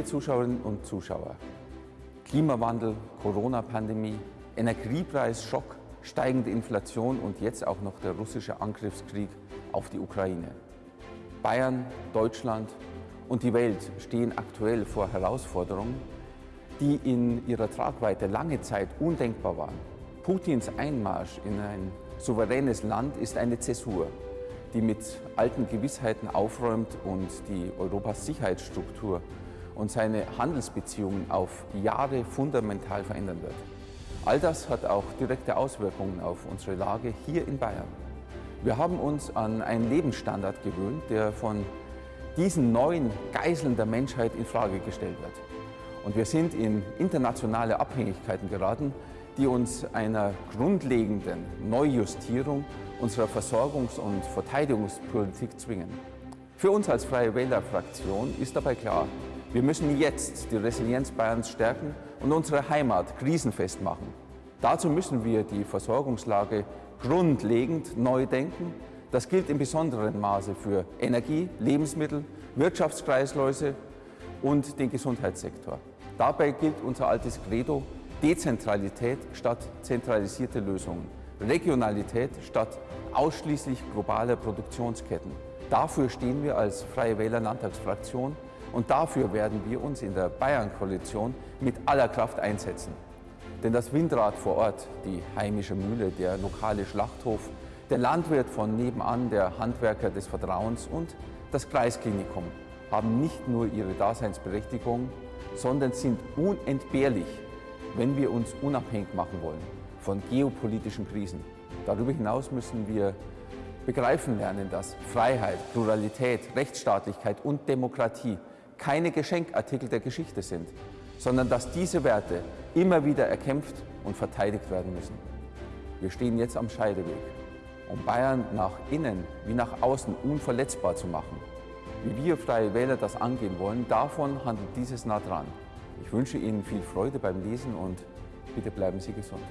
Liebe Zuschauerinnen und Zuschauer, Klimawandel, Corona-Pandemie, Energiepreis, Schock, steigende Inflation und jetzt auch noch der russische Angriffskrieg auf die Ukraine. Bayern, Deutschland und die Welt stehen aktuell vor Herausforderungen, die in ihrer Tragweite lange Zeit undenkbar waren. Putins Einmarsch in ein souveränes Land ist eine Zäsur, die mit alten Gewissheiten aufräumt und die Europas Sicherheitsstruktur und seine Handelsbeziehungen auf Jahre fundamental verändern wird. All das hat auch direkte Auswirkungen auf unsere Lage hier in Bayern. Wir haben uns an einen Lebensstandard gewöhnt, der von diesen neuen Geiseln der Menschheit in Frage gestellt wird. Und wir sind in internationale Abhängigkeiten geraten, die uns einer grundlegenden Neujustierung unserer Versorgungs- und Verteidigungspolitik zwingen. Für uns als Freie Wähler-Fraktion ist dabei klar, wir müssen jetzt die Resilienz Bayerns stärken und unsere Heimat krisenfest machen. Dazu müssen wir die Versorgungslage grundlegend neu denken. Das gilt in besonderem Maße für Energie, Lebensmittel, Wirtschaftskreisläuse und den Gesundheitssektor. Dabei gilt unser altes Credo, Dezentralität statt zentralisierte Lösungen, Regionalität statt ausschließlich globaler Produktionsketten. Dafür stehen wir als Freie Wähler Landtagsfraktion und dafür werden wir uns in der Bayern-Koalition mit aller Kraft einsetzen. Denn das Windrad vor Ort, die heimische Mühle, der lokale Schlachthof, der Landwirt von nebenan, der Handwerker des Vertrauens und das Kreisklinikum haben nicht nur ihre Daseinsberechtigung, sondern sind unentbehrlich wenn wir uns unabhängig machen wollen von geopolitischen Krisen. Darüber hinaus müssen wir begreifen lernen, dass Freiheit, Pluralität, Rechtsstaatlichkeit und Demokratie keine Geschenkartikel der Geschichte sind, sondern dass diese Werte immer wieder erkämpft und verteidigt werden müssen. Wir stehen jetzt am Scheideweg, um Bayern nach innen wie nach außen unverletzbar zu machen. Wie wir Freie Wähler das angehen wollen, davon handelt dieses nah dran. Ich wünsche Ihnen viel Freude beim Lesen und bitte bleiben Sie gesund.